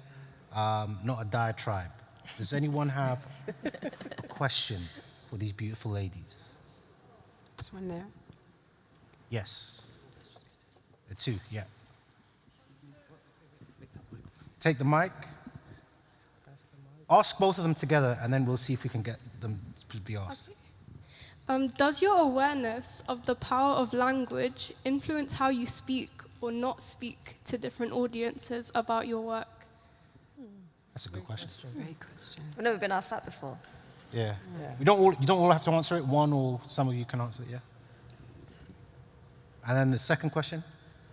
um, not a diatribe. Does anyone have a question for these beautiful ladies? There's one there. Yes. The two, yeah. Take the mic. Ask both of them together, and then we'll see if we can get them to be asked. Um, does your awareness of the power of language influence how you speak or not speak to different audiences about your work? That's a good question. Great question. I've never been asked that before. Yeah. Yeah. We don't all, you don't all have to answer it. One or some of you can answer it, yeah? And then the second question?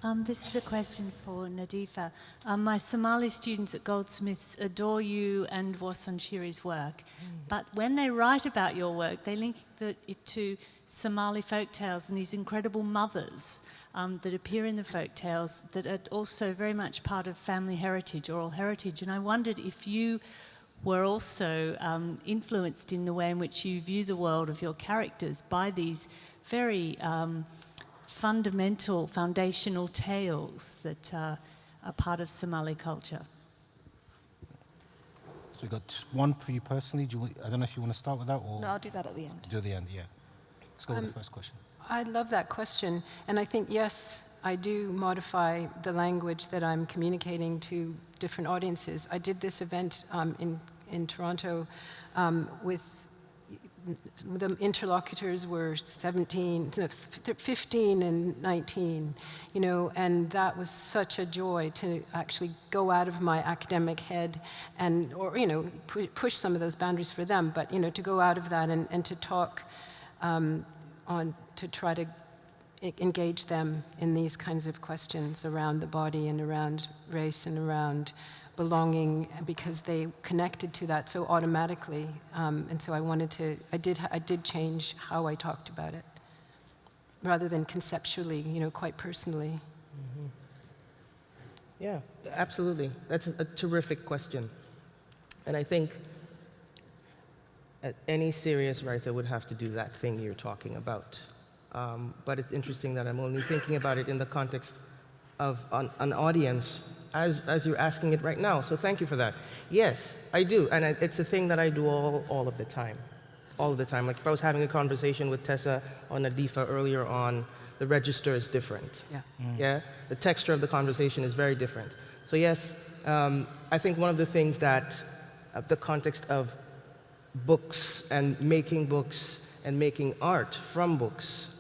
Um, this is a question for Nadifa. Um, my Somali students at Goldsmiths adore you and Warsan Shire's work, but when they write about your work, they link the, it to Somali folk tales and these incredible mothers um, that appear in the folk tales that are also very much part of family heritage, oral heritage. And I wondered if you were also um, influenced in the way in which you view the world of your characters by these very um, fundamental, foundational tales that uh, are part of Somali culture. So we got one for you personally. Do you, I don't know if you want to start with that or No, I'll do that at the end. do the end, yeah. Let's go with the first question. I love that question. And I think, yes, I do modify the language that I'm communicating to different audiences. I did this event um, in, in Toronto um, with the interlocutors were 17, 15 and 19, you know, and that was such a joy to actually go out of my academic head and, or, you know, pu push some of those boundaries for them, but, you know, to go out of that and, and to talk um, on, to try to engage them in these kinds of questions around the body and around race and around belonging because they connected to that so automatically. Um, and so I wanted to, I did, I did change how I talked about it rather than conceptually, you know, quite personally. Yeah, absolutely. That's a, a terrific question. And I think any serious writer would have to do that thing you're talking about. Um, but it's interesting that I'm only thinking about it in the context of an, an audience as, as you're asking it right now. So thank you for that. Yes, I do. And I, it's a thing that I do all, all of the time. All of the time. Like if I was having a conversation with Tessa or Nadifa earlier on, the register is different. Yeah. Yeah, the texture of the conversation is very different. So yes, um, I think one of the things that uh, the context of books and making books and making art from books,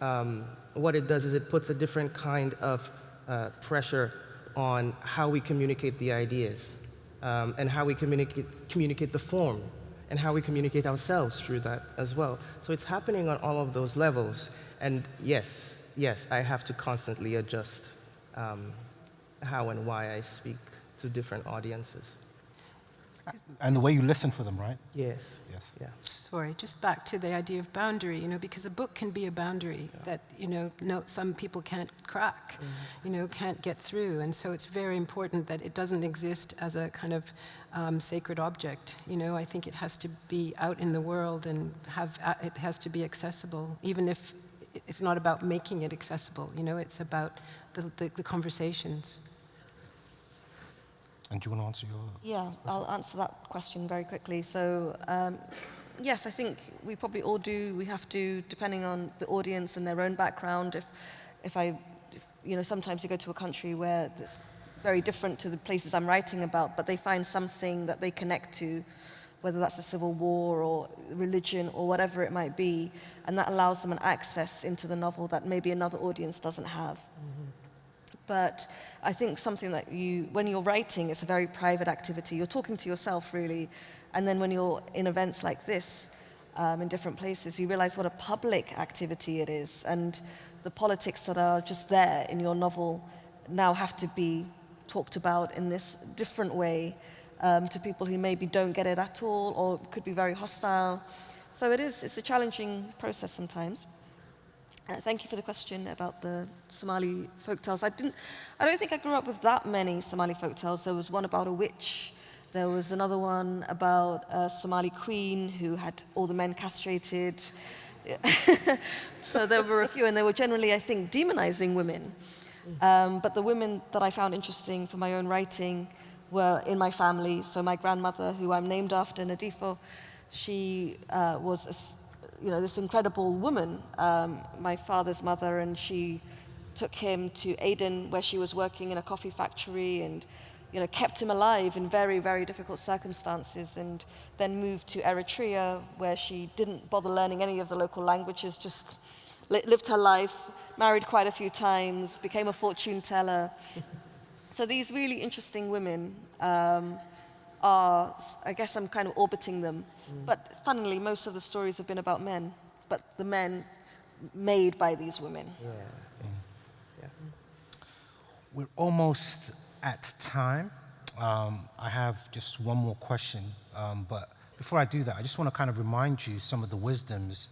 um, what it does is it puts a different kind of uh, pressure on how we communicate the ideas um, and how we communicate, communicate the form and how we communicate ourselves through that as well. So it's happening on all of those levels. And yes, yes, I have to constantly adjust um, how and why I speak to different audiences. And the way you listen for them, right? Yes, Yes. yeah. Sorry, just back to the idea of boundary, you know, because a book can be a boundary that, you know, no, some people can't crack, you know, can't get through. And so it's very important that it doesn't exist as a kind of um, sacred object. You know, I think it has to be out in the world and have, uh, it has to be accessible, even if it's not about making it accessible, you know, it's about the, the, the conversations. And do you want to answer your... Yeah, I'll answer that question very quickly. So, um, yes, I think we probably all do. We have to, depending on the audience and their own background. If, if I, if, you know, sometimes you go to a country where it's very different to the places I'm writing about, but they find something that they connect to, whether that's a civil war or religion or whatever it might be, and that allows them an access into the novel that maybe another audience doesn't have. But I think something that you, when you're writing, it's a very private activity. You're talking to yourself, really. And then when you're in events like this, um, in different places, you realize what a public activity it is. And the politics that are just there in your novel now have to be talked about in this different way um, to people who maybe don't get it at all or could be very hostile. So it is, it's a challenging process sometimes. Uh, thank you for the question about the Somali folktales. I didn't, I don't think I grew up with that many Somali folktales. There was one about a witch. There was another one about a Somali queen who had all the men castrated. so there were a few, and they were generally, I think, demonizing women. Um, but the women that I found interesting for my own writing were in my family. So my grandmother, who I'm named after, Nadifo, she uh, was you know, this incredible woman, um, my father's mother, and she took him to Aden, where she was working in a coffee factory, and you know, kept him alive in very, very difficult circumstances and then moved to Eritrea where she didn't bother learning any of the local languages, just li lived her life, married quite a few times, became a fortune teller. so these really interesting women um, are, I guess I'm kind of orbiting them. Mm. But funnily, most of the stories have been about men, but the men made by these women. Yeah. Yeah. We're almost at time. Um, I have just one more question, um, but before I do that, I just want to kind of remind you some of the wisdoms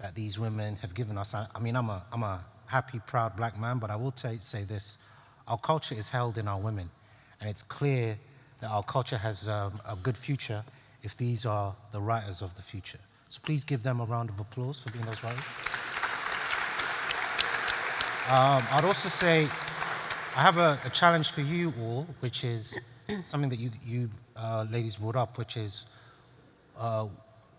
that these women have given us. I, I mean, I'm a, I'm a happy, proud black man, but I will say this. Our culture is held in our women, and it's clear that our culture has um, a good future if these are the writers of the future. So please give them a round of applause for being those writers. Um, I'd also say I have a, a, challenge for you all, which is something that you, you uh, ladies brought up, which is uh,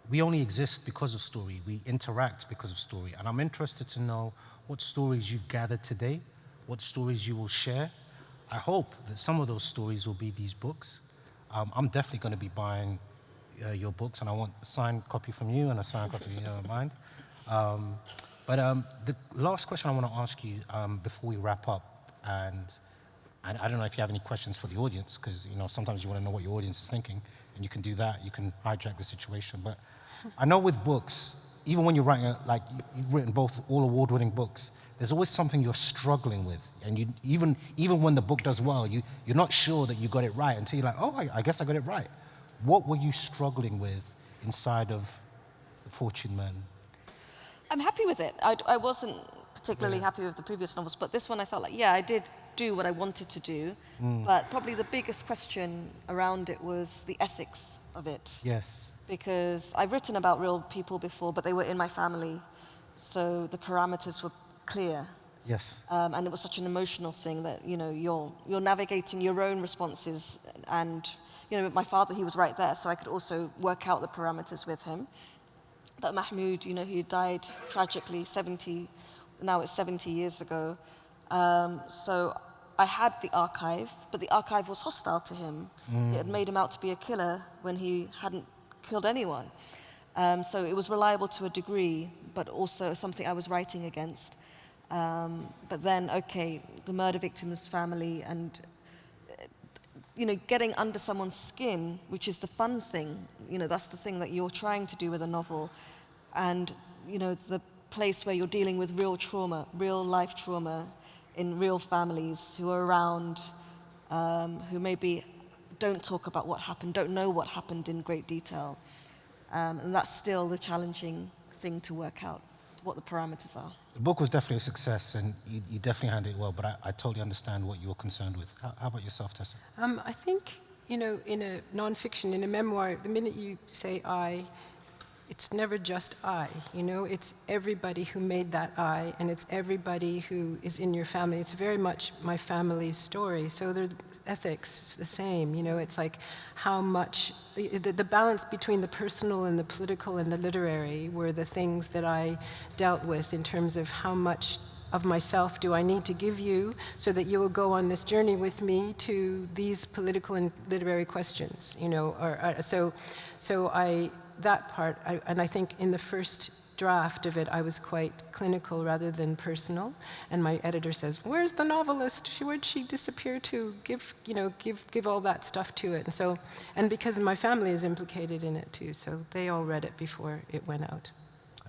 we only exist because of story. We interact because of story. And I'm interested to know what stories you've gathered today, what stories you will share. I hope that some of those stories will be these books. Um, I'm definitely going to be buying uh, your books, and I want a signed copy from you and a signed copy of mine. Um, but um, the last question I want to ask you um, before we wrap up and I, I don't know if you have any questions for the audience, because you know sometimes you want to know what your audience is thinking, and you can do that. You can hijack the situation. But I know with books, even when you're writing, a, like you've written both all award-winning books, there's always something you're struggling with, and you even even when the book does well, you you're not sure that you got it right until you're like, oh, I, I guess I got it right. What were you struggling with inside of the Fortune Men? I'm happy with it. I, I wasn't particularly yeah. happy with the previous novels, but this one I felt like, yeah, I did do what I wanted to do, mm. but probably the biggest question around it was the ethics of it. Yes. Because I've written about real people before, but they were in my family, so the parameters were clear. Yes. Um, and it was such an emotional thing that, you know, you're, you're navigating your own responses and, you know, my father, he was right there, so I could also work out the parameters with him. But Mahmood, you know, he died tragically 70 now it's 70 years ago. Um, so I had the archive, but the archive was hostile to him. Mm. It had made him out to be a killer when he hadn't killed anyone. Um, so it was reliable to a degree, but also something I was writing against. Um, but then, okay, the murder victim's family and, you know, getting under someone's skin, which is the fun thing, you know, that's the thing that you're trying to do with a novel. And, you know, the place where you're dealing with real trauma, real life trauma in real families who are around, um, who maybe don't talk about what happened, don't know what happened in great detail. Um, and that's still the challenging thing to work out, what the parameters are. The book was definitely a success, and you, you definitely handled it well, but I, I, totally understand what you're concerned with. How, how about yourself, Tessa? Um, I think, you know, in a nonfiction, in a memoir, the minute you say I, it's never just I, you know, it's everybody who made that I, and it's everybody who is in your family. It's very much my family's story. So the ethics the same, you know, it's like how much, the, the balance between the personal and the political and the literary were the things that I dealt with in terms of how much of myself do I need to give you so that you will go on this journey with me to these political and literary questions, you know, or, or so, so I, that part, I, and I think in the first draft of it, I was quite clinical rather than personal. And my editor says, "Where's the novelist? She, where'd she disappear to? Give, you know, give, give all that stuff to it." And so, and because my family is implicated in it too, so they all read it before it went out.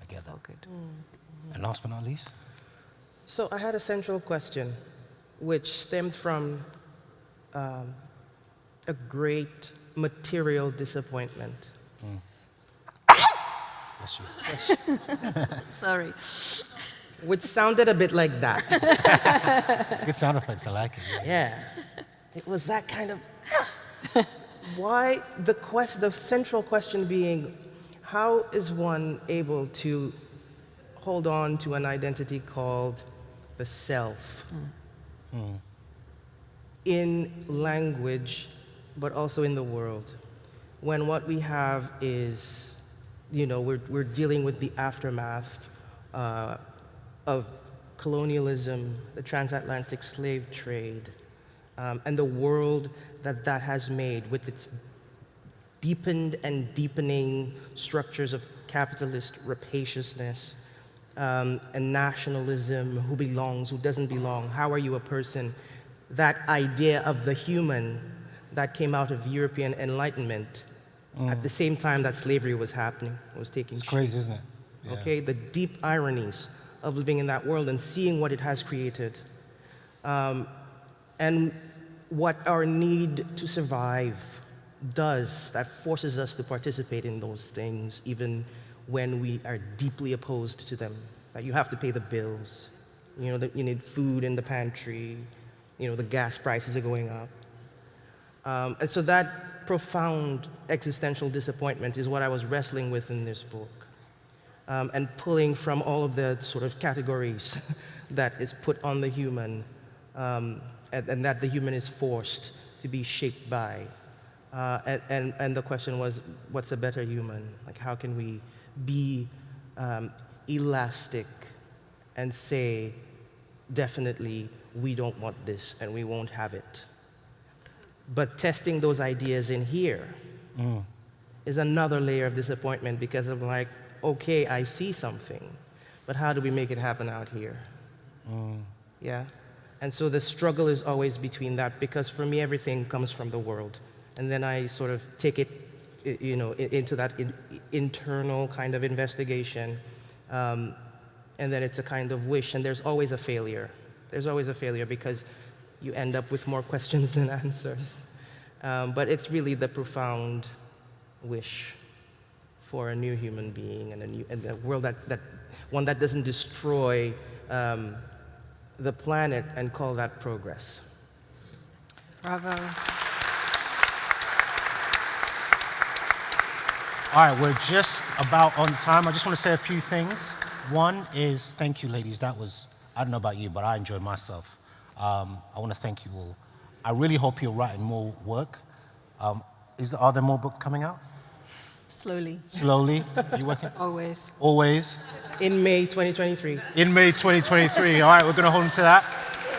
I guess all good. Mm. And last but not least. So I had a central question, which stemmed from um, a great material disappointment. Mm. Sorry. Which sounded a bit like that. Good sound effects, I like it. Yeah. yeah. It was that kind of. Why the quest, the central question being, how is one able to hold on to an identity called the self mm. Mm. in language, but also in the world, when what we have is you know, we're, we're dealing with the aftermath uh, of colonialism, the transatlantic slave trade, um, and the world that that has made with its deepened and deepening structures of capitalist rapaciousness um, and nationalism, who belongs, who doesn't belong, how are you a person, that idea of the human that came out of European Enlightenment at the same time that slavery was happening, was taking It's shape. crazy, isn't it? Yeah. Okay, the deep ironies of living in that world and seeing what it has created. Um, and what our need to survive does, that forces us to participate in those things, even when we are deeply opposed to them. That you have to pay the bills, you know, that you need food in the pantry, you know, the gas prices are going up. Um, and so that profound existential disappointment is what I was wrestling with in this book. Um, and pulling from all of the sort of categories that is put on the human um, and, and that the human is forced to be shaped by. Uh, and, and, and the question was, what's a better human? Like, how can we be um, elastic and say, definitely, we don't want this and we won't have it? But testing those ideas in here is another layer of disappointment because I'm like, okay, I see something, but how do we make it happen out here? Yeah? And so the struggle is always between that because for me, everything comes from the world. And then I sort of take it, you know, into that in, internal kind of investigation. Um, and then it's a kind of wish, and there's always a failure. There's always a failure because you end up with more questions than answers. Um, but it's really the profound wish for a new human being and a, new, and a world that, that, one that doesn't destroy um, the planet and call that progress. Bravo. All right, we're just about on time. I just want to say a few things. One is thank you, ladies. That was, I don't know about you, but I enjoyed myself. Um, I want to thank you all. I really hope you're writing more work. Um, is, are there more books coming out? Slowly. Slowly? Are you working? Always. Always? In May 2023, In May 2023. All right, we're going to hold on to that.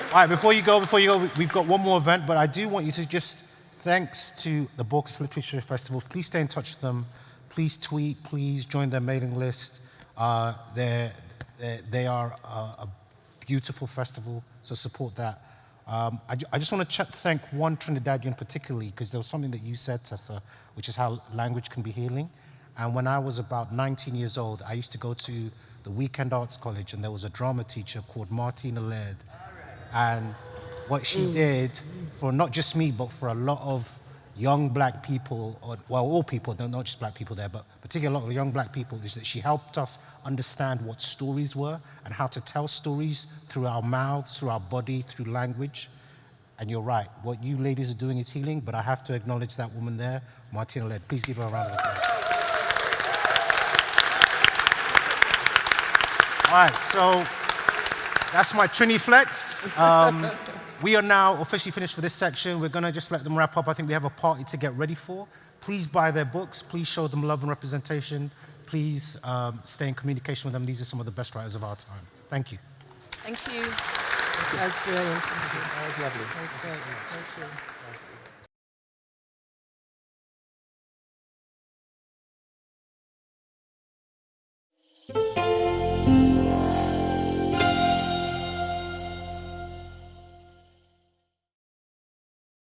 All right, before you go, before you go, we- we've got one more event, but I do want you to just, thanks to the Bocas Literature Festival, please stay in touch with them. Please tweet, please join their mailing list. Uh, they're, they're, they are a, a beautiful festival, so support that. Um, I, I just want to ch- thank one Trinidadian particularly, because there was something that you said, Tessa, which is how language can be healing. And when I was about 19 years old, I used to go to the Weekend Arts College, and there was a drama teacher called Martina Laird. And what she did for not just me, but for a lot of young black people, or, well, all people, not just black people there, but particularly a lot of young black people, is that she helped us understand what stories were and how to tell stories through our mouths, through our body, through language. And you're right, what you ladies are doing is healing, but I have to acknowledge that woman there, Martina Laird. Please give her a round of applause. All right, so that's my Trini Flex. Um, we are now officially finished for this section. We're going to just let them wrap up. I think we have a party to get ready for. Please buy their books. Please show them love and representation. Please um, stay in communication with them. These are some of the best writers of our time. Thank you. Thank you. That was brilliant. That was lovely. That was great. Thank you.